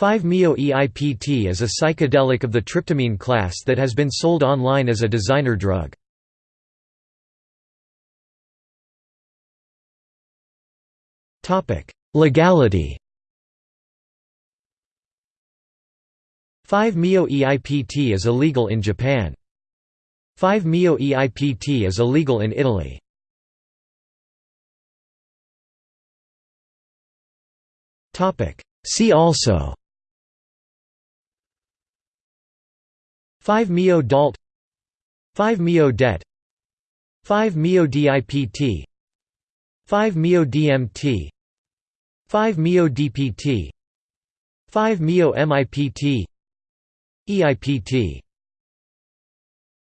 5-MeO-EIPT is a psychedelic of the tryptamine class that has been sold online as a designer drug. Legality 5-MeO-EIPT is illegal in Japan. 5-MeO-EIPT is illegal in Italy. See also 5-MeO DALT 5-MeO DET 5-MeO DIPT 5-MeO DMT 5-MeO DPT 5-MeO MIPT EIPT